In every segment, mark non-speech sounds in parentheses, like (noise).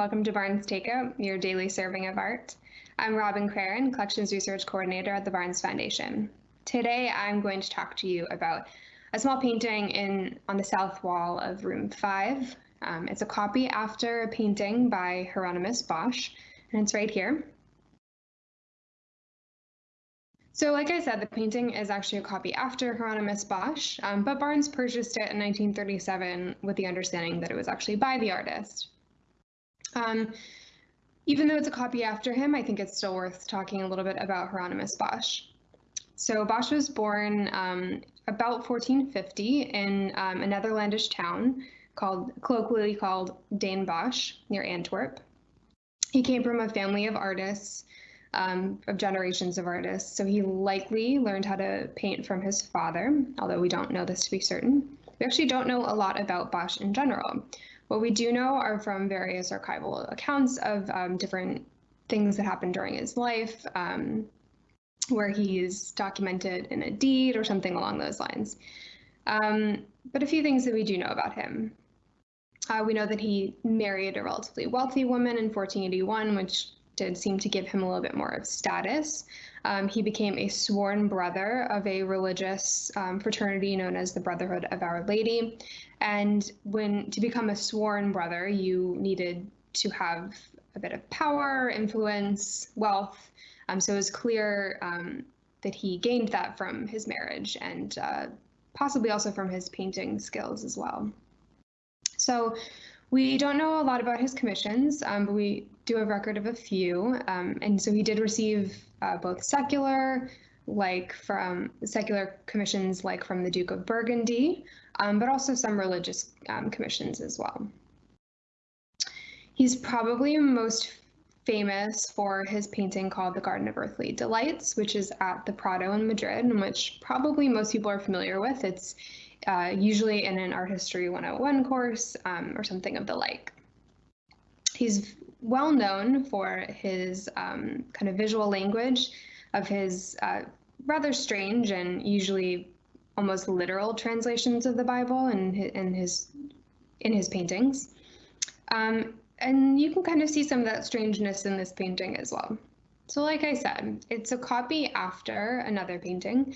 Welcome to Barnes Takeout, your daily serving of art. I'm Robin Craren, Collections Research Coordinator at the Barnes Foundation. Today, I'm going to talk to you about a small painting in on the south wall of room five. Um, it's a copy after a painting by Hieronymus Bosch, and it's right here. So like I said, the painting is actually a copy after Hieronymus Bosch, um, but Barnes purchased it in 1937 with the understanding that it was actually by the artist. Um, even though it's a copy after him, I think it's still worth talking a little bit about Hieronymus Bosch. So Bosch was born um, about 1450 in um, a Netherlandish town called, colloquially called Den Bosch near Antwerp. He came from a family of artists um, of generations of artists. So he likely learned how to paint from his father, although we don't know this to be certain. We actually don't know a lot about Bosch in general. What we do know are from various archival accounts of um, different things that happened during his life, um, where he's documented in a deed or something along those lines. Um, but a few things that we do know about him. Uh, we know that he married a relatively wealthy woman in 1481, which did seem to give him a little bit more of status. Um, he became a sworn brother of a religious um, fraternity known as the Brotherhood of Our Lady. And when to become a sworn brother, you needed to have a bit of power, influence, wealth. Um, so it was clear um, that he gained that from his marriage and uh, possibly also from his painting skills as well. So we don't know a lot about his commissions, um, but we do have record of a few. Um, and so he did receive uh, both secular, like from secular commissions, like from the Duke of Burgundy, um, but also some religious um, commissions as well. He's probably most famous for his painting called The Garden of Earthly Delights, which is at the Prado in Madrid, and which probably most people are familiar with. It's uh, usually in an art history 101 course um, or something of the like. He's well known for his um, kind of visual language of his uh, rather strange and usually almost literal translations of the Bible his, in his in his paintings. Um, and you can kind of see some of that strangeness in this painting as well. So like I said, it's a copy after another painting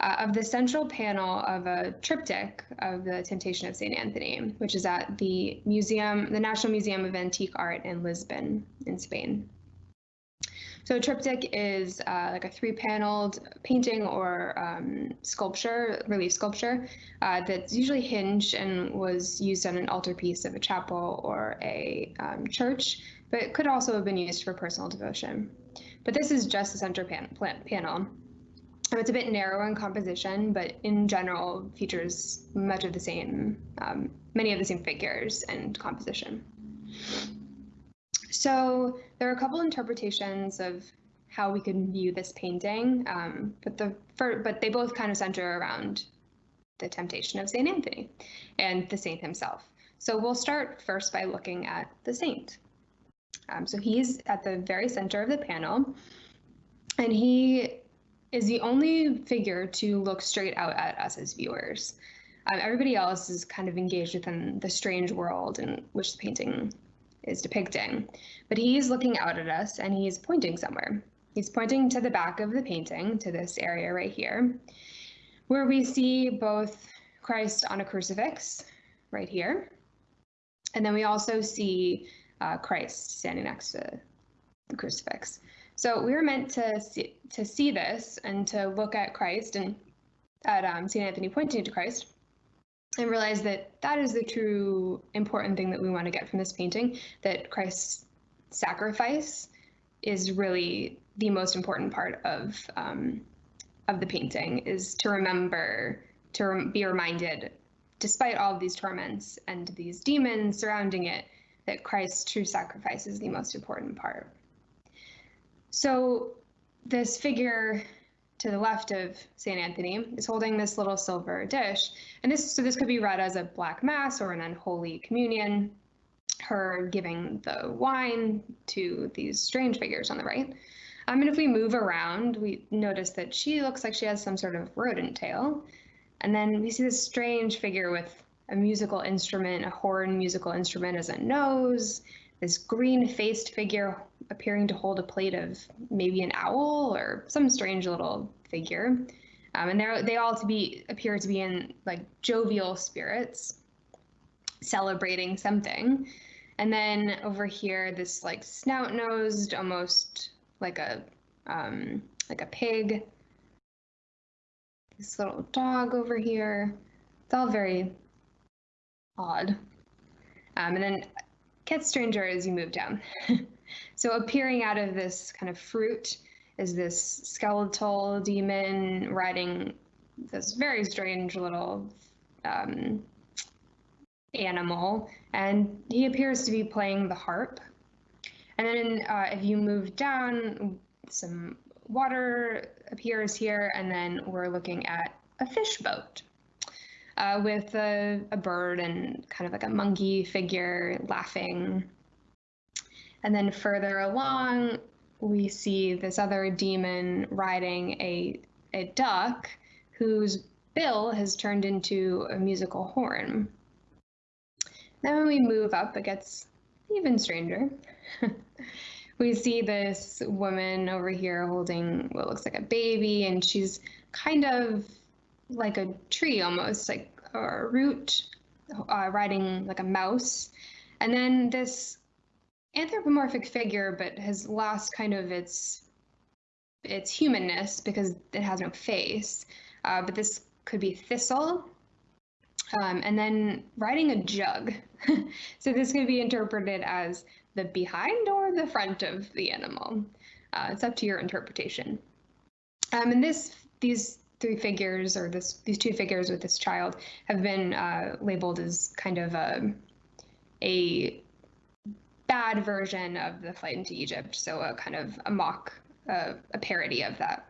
uh, of the central panel of a triptych of the Temptation of St. Anthony, which is at the museum, the National Museum of Antique Art in Lisbon, in Spain. So a triptych is uh, like a three-paneled painting or um, sculpture, relief sculpture, uh, that's usually hinged and was used on an altarpiece of a chapel or a um, church, but could also have been used for personal devotion. But this is just the center pan panel. It's a bit narrow in composition, but in general features much of the same, um, many of the same figures and composition. So there are a couple interpretations of how we could view this painting, um, but the for, but they both kind of center around the temptation of Saint Anthony and the saint himself. So we'll start first by looking at the saint. Um, so he's at the very center of the panel, and he is the only figure to look straight out at us as viewers. Um, everybody else is kind of engaged within the strange world in which the painting is depicting. But he's looking out at us and he's pointing somewhere. He's pointing to the back of the painting, to this area right here, where we see both Christ on a crucifix right here. And then we also see uh, Christ standing next to the crucifix. So we were meant to see, to see this and to look at Christ and at um, St. Anthony pointing to Christ and realize that that is the true important thing that we want to get from this painting, that Christ's sacrifice is really the most important part of um, of the painting is to remember to be reminded despite all of these torments and these demons surrounding it that Christ's true sacrifice is the most important part. So this figure to the left of St. Anthony is holding this little silver dish. And this, so this could be read as a black mass or an unholy communion, her giving the wine to these strange figures on the right. Um, and if we move around, we notice that she looks like she has some sort of rodent tail. And then we see this strange figure with a musical instrument, a horn musical instrument as a nose, this green faced figure appearing to hold a plate of maybe an owl or some strange little figure. Um, and they they all to be appear to be in like jovial spirits, celebrating something. And then over here, this like snout nosed, almost like a um, like a pig. This little dog over here. It's all very odd. Um, and then gets stranger as you move down. (laughs) so appearing out of this kind of fruit is this skeletal demon riding this very strange little um, animal, and he appears to be playing the harp. And then uh, if you move down, some water appears here, and then we're looking at a fish boat uh, with a, a bird and kind of like a monkey figure laughing. And then further along, we see this other demon riding a, a duck whose bill has turned into a musical horn. Then when we move up, it gets even stranger. (laughs) we see this woman over here holding what looks like a baby, and she's kind of like a tree almost, like a root, uh, riding like a mouse. And then this anthropomorphic figure, but has lost kind of its its humanness because it has no face. Uh, but this could be thistle. Um, and then riding a jug. (laughs) so this could be interpreted as the behind or the front of the animal. Uh, it's up to your interpretation. Um, and this, these three figures, or this, these two figures with this child, have been uh, labeled as kind of a, a bad version of the flight into Egypt. So a kind of a mock, uh, a parody of that.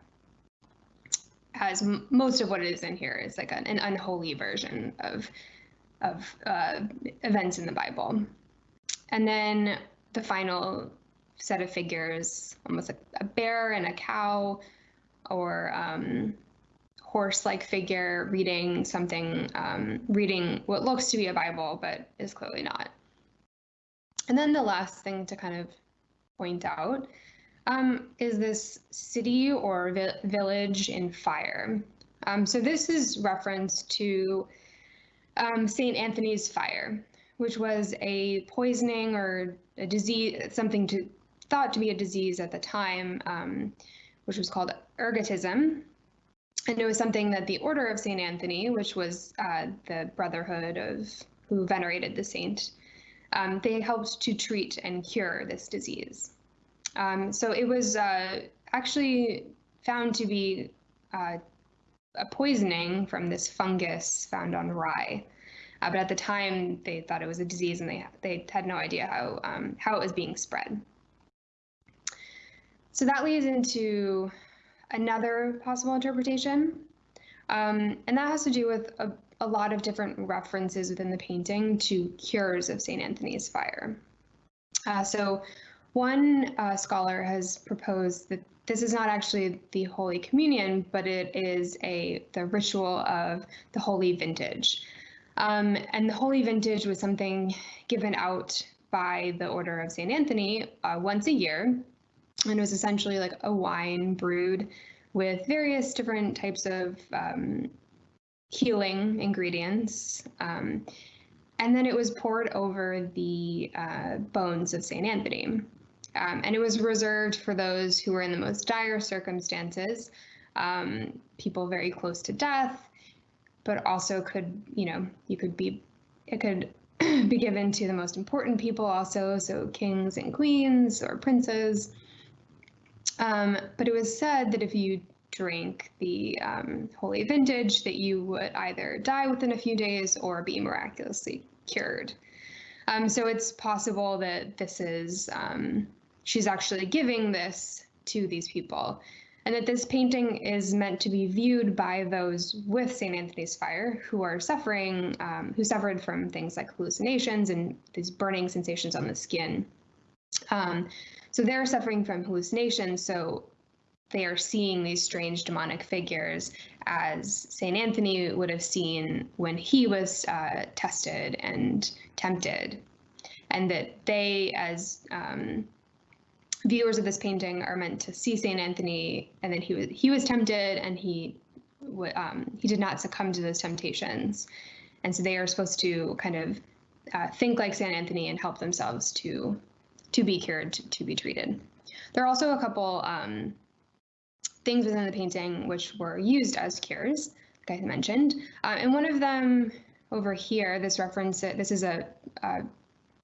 As most of what is in here is like an, an unholy version of of uh, events in the Bible. And then the final set of figures, almost like a bear and a cow, or um, horse-like figure reading something, um, reading what looks to be a Bible, but is clearly not. And then the last thing to kind of point out um, is this city or vi village in fire. Um, so this is reference to um, St. Anthony's fire, which was a poisoning or a disease, something to thought to be a disease at the time, um, which was called ergotism. And it was something that the Order of St. Anthony, which was uh, the brotherhood of who venerated the saint, um, they helped to treat and cure this disease. Um, so it was uh, actually found to be uh, a poisoning from this fungus found on rye. Uh, but at the time, they thought it was a disease, and they they had no idea how um, how it was being spread. So that leads into another possible interpretation, um, and that has to do with a, a lot of different references within the painting to cures of St. Anthony's fire. Uh, so one uh, scholar has proposed that this is not actually the Holy Communion, but it is a the ritual of the Holy Vintage. Um, and the Holy Vintage was something given out by the Order of St. Anthony uh, once a year. And it was essentially like a wine brewed with various different types of um, healing ingredients. Um, and then it was poured over the uh, bones of St. Anthony. Um, and it was reserved for those who were in the most dire circumstances, um, people very close to death, but also could, you know, you could be, it could (clears throat) be given to the most important people also, so kings and queens or princes. Um, but it was said that if you drink the um, holy vintage, that you would either die within a few days or be miraculously cured. Um, so it's possible that this is um, she's actually giving this to these people. And that this painting is meant to be viewed by those with St. Anthony's fire who are suffering, um, who suffered from things like hallucinations and these burning sensations on the skin. Um, so they're suffering from hallucinations. So they are seeing these strange demonic figures as St. Anthony would have seen when he was uh, tested and tempted and that they, as um, viewers of this painting, are meant to see Saint Anthony, and that he was he was tempted, and he um, he did not succumb to those temptations, and so they are supposed to kind of uh, think like Saint Anthony and help themselves to to be cured, to, to be treated. There are also a couple um, things within the painting which were used as cures, like I mentioned. Uh, and one of them over here, this reference, this is a uh,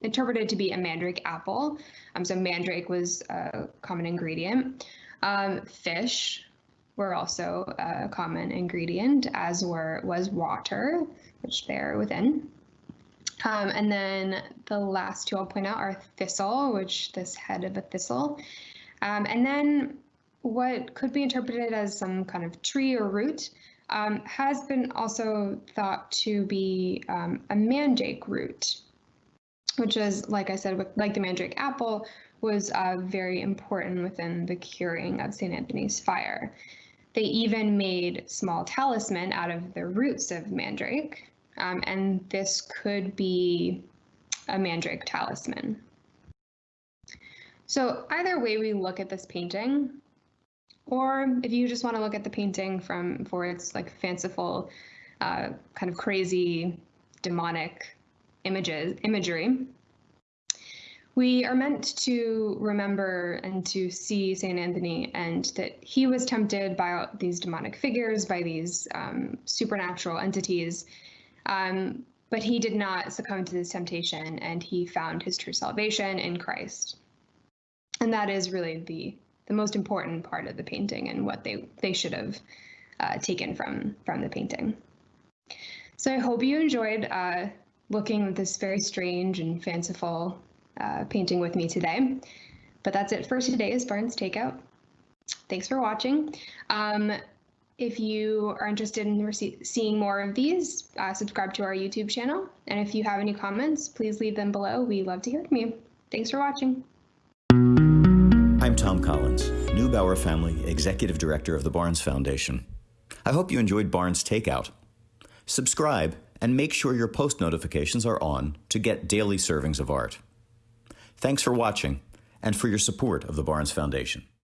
interpreted to be a mandrake apple. Um, so mandrake was a common ingredient. Um, fish were also a common ingredient, as were was water, which they're within. Um, and then the last two I'll point out are thistle, which this head of a thistle. Um, and then what could be interpreted as some kind of tree or root um, has been also thought to be um, a mandrake root, which is, like I said, with, like the mandrake apple, was uh, very important within the curing of St. Anthony's fire. They even made small talisman out of the roots of mandrake, um, and this could be a mandrake talisman. So either way we look at this painting, or if you just want to look at the painting from for its like fanciful, uh, kind of crazy, demonic images imagery, we are meant to remember and to see Saint Anthony and that he was tempted by these demonic figures, by these um, supernatural entities, um, but he did not succumb to this temptation, and he found his true salvation in Christ. And that is really the the most important part of the painting and what they they should have uh, taken from from the painting. So I hope you enjoyed uh, looking at this very strange and fanciful uh, painting with me today. But that's it for today's Barnes Takeout. Thanks for watching. Um, if you are interested in seeing more of these, uh, subscribe to our YouTube channel. And if you have any comments, please leave them below. We love to hear from you. Thanks for watching. I'm Tom Collins, Neubauer Family Executive Director of the Barnes Foundation. I hope you enjoyed Barnes Takeout. Subscribe and make sure your post notifications are on to get daily servings of art. Thanks for watching and for your support of the Barnes Foundation.